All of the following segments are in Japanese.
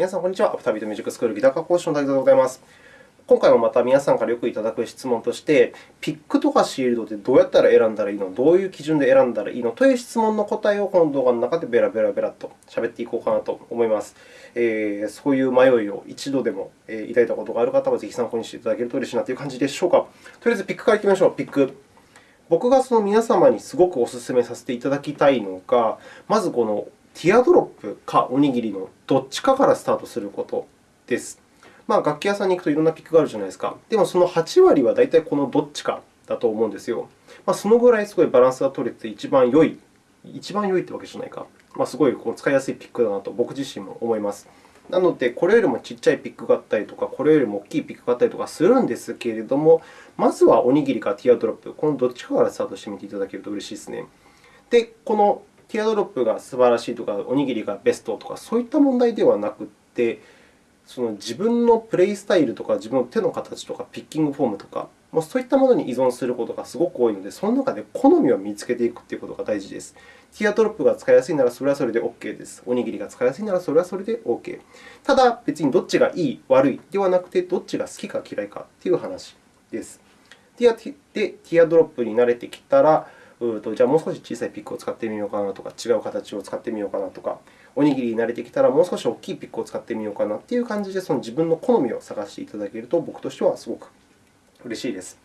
皆さん、こんにちは。アフタービートミュージックスクールギター科講師の滝沢でございます。今回もまた皆さんからよくいただく質問として、ピックとかシールドってどうやったら選んだらいいの？どういう基準で選んだらいいの？という質問の答えをこの動画の中でベラベラベラと喋っていこうかなと思います。えー、そういう迷いを一度でも抱いたことがある方は、ぜひ参考にしていただけると嬉しいなという感じでしょうか。とりあえず、ピックからいきましょう。ピック。僕がその皆様にすごくお勧めさせていただきたいのが、まずこのティアドロップかおにぎりのどっちかからスタートすることです。まあ、楽器屋さんに行くといろんなピックがあるじゃないですか。でも、その8割は大体このどっちかだと思うんですよ。まあ、そのぐらいすごいバランスが取れて一番良い、一番良いってわけじゃないか。まあ、すごいこう使いやすいピックだなと僕自身も思います。なので、これよりもちっちゃいピックがあったりとか、これよりも大きいピックがあったりとかするんですけれども、まずはおにぎりかティアドロップ、このどっちかからスタートしてみていただけると嬉しいですね。で、このティアドロップが素晴らしいとか、おにぎりがベストとか、そういった問題ではなくて、その自分のプレイスタイルとか、自分の手の形とか、ピッキングフォームとか、もうそういったものに依存することがすごく多いので、その中で好みを見つけていくということが大事です。ティアドロップが使いやすいならそれはそれで OK です。おにぎりが使いやすいならそれはそれで OK。ただ、別にどっちがいい、悪いではなくて、どっちが好きか嫌いかという話です。で、ティアドロップに慣れてきたら、うとじゃあもう少し小さいピックを使ってみようかなとか、違う形を使ってみようかなとか、おにぎりに慣れてきたらもう少し大きいピックを使ってみようかなという感じで、その自分の好みを探していただけると、僕としてはすごく嬉しいです。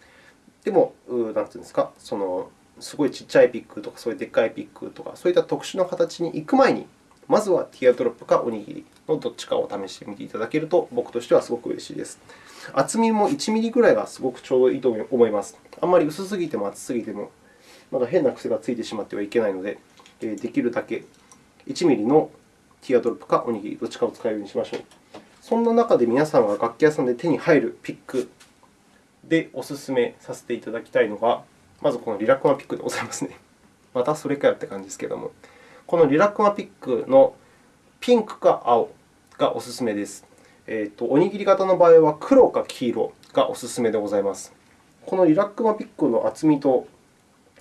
でも、何ていうんですか、そのすごいちっちゃいピックとか、そういうでっかいピックとか、そういった特殊な形に行く前に、まずはティアドロップかおにぎりのどっちかを試してみていただけると、僕としてはすごく嬉しいです。厚みも1ミリぐらいがすごくちょうどいいと思います。あんまり薄すぎても厚すぎても、まだ変な癖がついてしまってはいけないので、できるだけ1ミリのティアドロップかおにぎり、どっちかを使うようにしましょう。そんな中で皆さんが楽器屋さんで手に入るピックでお勧めさせていただきたいのが、まずこのリラックマピックでございますね。またそれかよって感じですけれども、このリラックマピックのピンクか青がお勧めです。えーと、おにぎり型の場合は黒か黄色がお勧めでございます。このリラックマピックの厚みと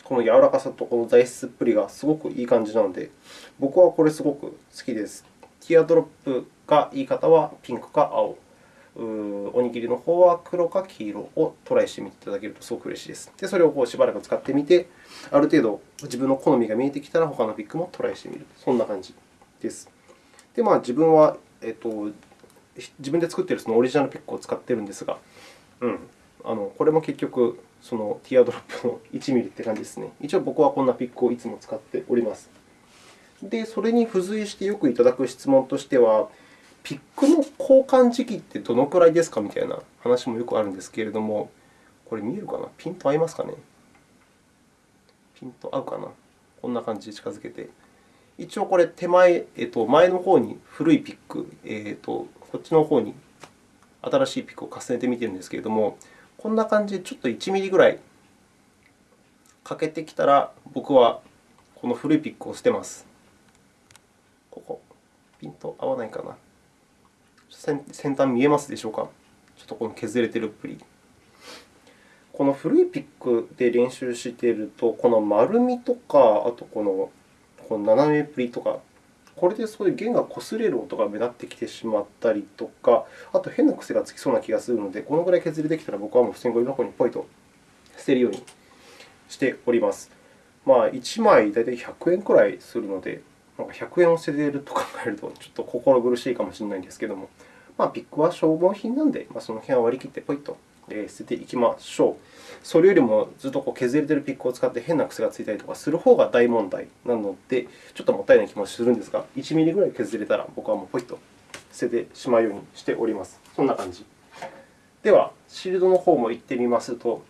この柔らかさとこの材質っぷりがすごくいい感じなので、僕はこれすごく好きです。ティアドロップがいい方はピンクか青、おにぎりの方は黒か黄色をトライしてみていただけるとすごく嬉しいです。で、それをこうしばらく使ってみて、ある程度自分の好みが見えてきたら、他のピックもトライしてみる。そんな感じです。で、まあ、自分は、えっと、自分で作っているそのオリジナルピックを使っているんですが、うん、あのこれも結局、そのティアドロップの1ミリって感じですね。一応、僕はこんなピックをいつも使っております。で、それに付随してよくいただく質問としては、ピックの交換時期ってどのくらいですかみたいな話もよくあるんですけれども、これ見えるかな？ピント合いますかね？ピント合うかな？こんな感じで近づけて。一応、これ手前、えっと、前の方に古いピック、えっと、こっちの方に新しいピックを重ねてみているんですけれども、こんな感じでちょっと1ミリぐらい欠けてきたら、僕はこの古いピックを捨てます。ここ、ピント合わないかな。先端見えますでしょうか？ちょっとこの削れてるっぷり。この古いピックで練習していると、この丸みとか、あとこのこの斜めっぷりとか、これでそういう弦が擦れる音が目立ってきてしまったりとか、あと変な癖がつきそうな気がするので、このぐらい削りできたら僕はもう普通にゴミ箱にポイと捨てるようにしております。まあ、1枚大体100円くらいするので、なんか100円を捨ててると考えると、ちょっと心苦しいかもしれないんですけども、まあ、ピックは消耗品なので、まあ、その辺は割り切ってポイと捨てていきましょう。それよりもずっとこう削れているピックを使って変な癖がついたりとかする方が大問題なので、ちょっともったいない気もするんですが、1ミリぐらい削れたら僕はもうポイッと捨ててしまうようにしております。そんな感じ。では、シールドの方も行ってみますと、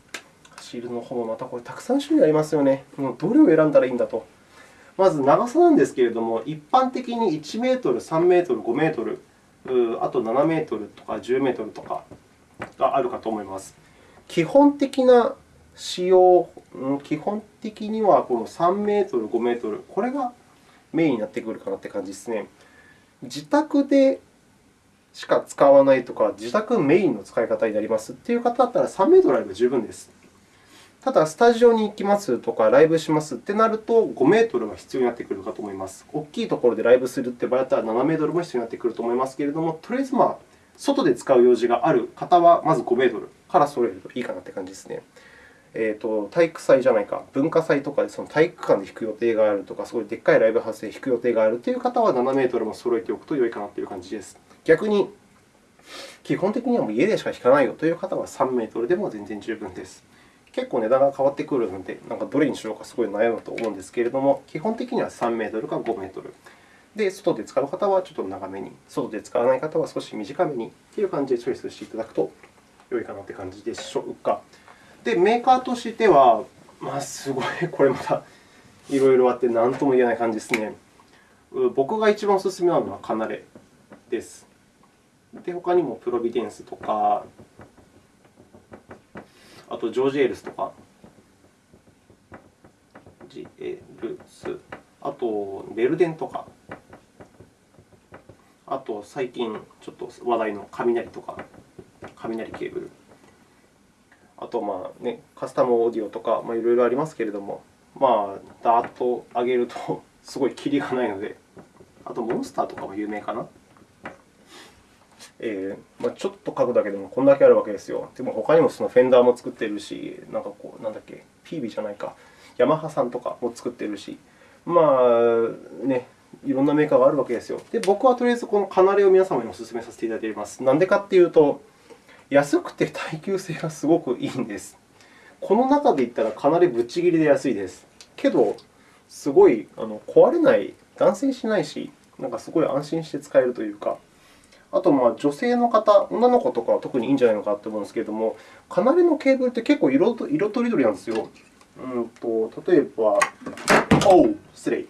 シールドの方もまたこれたくさん種類ありますよね。もうどれを選んだらいいんだと。まず長さなんですけれども、一般的に1メートル、3メートル、5メートル、あと7メートルとか10メートルとかがあるかと思います。基本的な使用、基本的にはこの3メートル、5メートル、これがメインになってくるかなという感じですね。自宅でしか使わないとか、自宅メインの使い方になりますという方だったら3メートルあれば十分です。ただ、スタジオに行きますとか、ライブしますってなると、5メートルが必要になってくるかと思います。大きいところでライブするって場合だったら、7メートルも必要になってくると思いますけれども、とりあえず、まあ、外で使う用事がある方は、まず5メートルから揃えるといいかなという感じですね。えーと、体育祭じゃないか、文化祭とかでその体育館で弾く予定があるとか、すごいでっかいライブハウスで弾く予定があるという方は、7メートルも揃えておくと良いかなという感じです。逆に、基本的にはもう家でしか弾かないよという方は、3メートルでも全然十分です。結構値段が変わってくるので、なんかどれにしようかすごい悩むと思うんですけれども、基本的には3メートルか5メートル。で、外で使う方はちょっと長めに、外で使わない方は少し短めにという感じでチョイスしていただくと良いかなという感じでしょうか。で、メーカーとしては、まあ、すごい、これまたいろいろあって何とも言えない感じですね。僕が一番お勧めなのはカナレです。で、他にもプロビデンスとか、あとジョージ・エルスとか、ジエルス、あとベルデンとか、あと最近ちょっと話題の雷とか、雷ケーブル。あと、まあね、カスタムオーディオとか、まあ、いろいろありますけれども、まあ、ダーッと上げると すごいキリがないので、あとモンスターとかも有名かな。えーまあ、ちょっと書くだけでもこんだけあるわけですよ。でも他にもそのフェンダーも作ってるし、なんかこう、なんだっけ、ピービーじゃないか、ヤマハさんとかも作ってるし、まあね、いろんなメーカーがあるわけですよ。で、僕はとりあえずこのカナレを皆様にお勧めさせていただいています。なんでかっていうと、安くて耐久性がすごくいいんです。この中で言ったらかなりぶっちぎりで安いです。けど、すごいあの壊れない、断線しないし、なんかすごい安心して使えるというか、あと、まあ、女性の方、女の子とかは特にいいんじゃないのかと思うんですけれども、カナレのケーブルって結構色色とりどりなんですよ。うんと例えば、おう、失礼。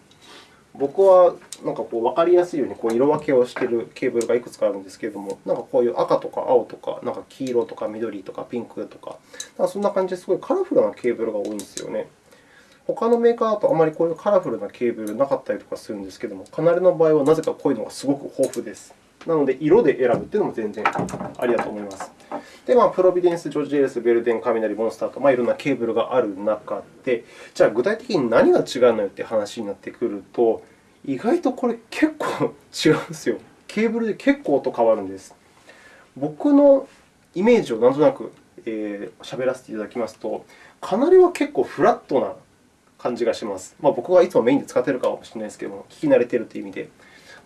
僕はなんかこう分かりやすいようにこう色分けをしているケーブルがいくつかあるんですけれども、なんかこういう赤とか青とか、なんか黄色とか緑とかピンクとか、かそんな感じですごいカラフルなケーブルが多いんですよね。他のメーカーだとあまりこういうカラフルなケーブルなかったりとかするんですけれども、カナレの場合はなぜかこういうのがすごく豊富です。なので、色で選ぶというのも全然ありだと思います。で、まあ、プロビデンス、ジョージ・エルス、ベルデン、カミナリ、モンスターと、まあ、いろんなケーブルがある中で、じゃあ具体的に何が違うのよという話になってくると、意外とこれ結構違うんですよ。ケーブルで結構音変わるんです。僕のイメージをなんとなくえー、喋らせていただきますと、かなりは結構フラットな感じがします。まあ、僕はいつもメインで使っているかもしれないですけれども、聞き慣れているという意味で。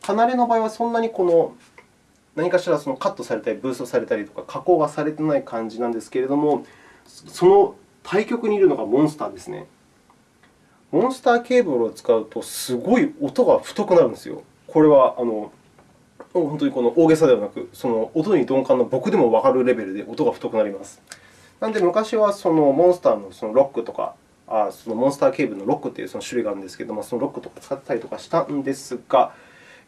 カナレの場合はそんなにこの何かしらそのカットされたり、ブーストされたりとか、加工がされていない感じなんですけれども、その対極にいるのがモンスターですね。モンスターケーブルを使うと、すごい音が太くなるんですよ。これはあの本当にこの大げさではなく、その音に鈍感な僕でもわかるレベルで音が太くなります。なので、昔はそのモンスターのそのロックとか、あそのモンスターケーブルのロックというその種類があるんですけれども、そのロックとか使ったりとかしたんですが、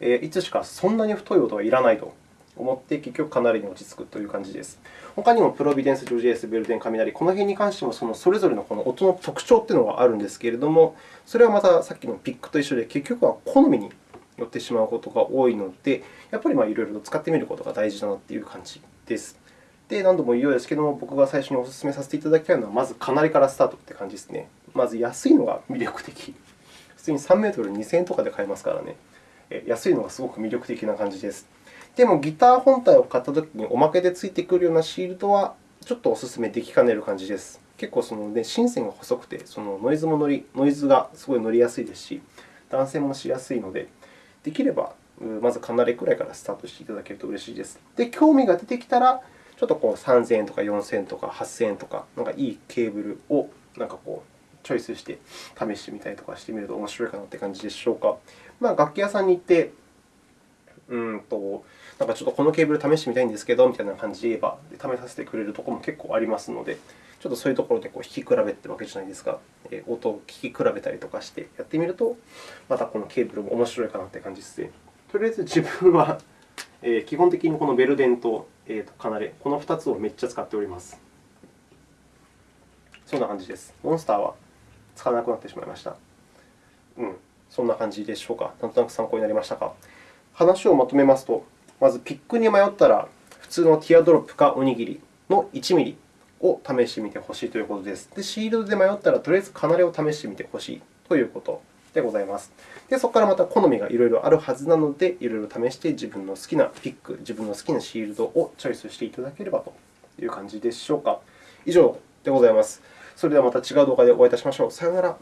えいつしかそんなに太い音はいらないと思って、結局かなりに落ち着くという感じです。他にもプロビデンス、ジョージエース、ベルデン、雷、この辺に関してもそのそれぞれのこの音の特徴というのがあるんですけれども、それはまたさっきのピックと一緒で、結局は好みによってしまうことが多いので、やっぱりまあいろいろと使ってみることが大事だなという感じです。で、何度も言うようですけれども、僕が最初にお勧めさせていただきたいのは、まずかなりからスタートという感じですね。まず安いのが魅力的。普通に3メートル2000円とかで買えますからね。安いのがすごく魅力的な感じです。でも、ギター本体を買ったときにおまけでついてくるようなシールドは、ちょっとお勧めできかねる感じです。結構その、ね、芯線が細くて、そのノイズも乗り、ノイズがすごい乗りやすいですし、断線もしやすいので、できればまずかなりくらいからスタートしていただけると嬉しいです。で、興味が出てきたら、ちょっとこう3000円とか4000円とか8000円とか、なんかいいケーブルをなんかこうチョイスして試してみたりとかしてみると面白いかなという感じでしょうか。まあ、楽器屋さんに行って、うんと、なんかちょっとこのケーブル試してみたいんですけどみたいな感じで言えば、試させてくれるところも結構ありますので、ちょっとそういうところでこう弾き比べってるわけじゃないですか。音を聴き比べたりとかしてやってみると、またこのケーブルも面白いかなという感じですね。とりあえず自分は、基本的にこのベルデンと,、えとカナレ、この2つをめっちゃ使っております。そんな感じです。モンスターは使わなくなってしまいました。うん、そんな感じでしょうか。なんとなく参考になりましたか？話をまとめますと、まずピックに迷ったら、普通のティアドロップかおにぎりの1ミリ。を試してみてほしいということです。で、シールドで迷ったら、とりあえずカナレを試してみてほしいということでございます。で、そこからまた好みがいろいろあるはずなので、いろいろ試して自分の好きなピック、自分の好きなシールドをチョイスしていただければという感じでしょうか。以上でございます。それではまた違う動画でお会いいたしましょう。さよなら。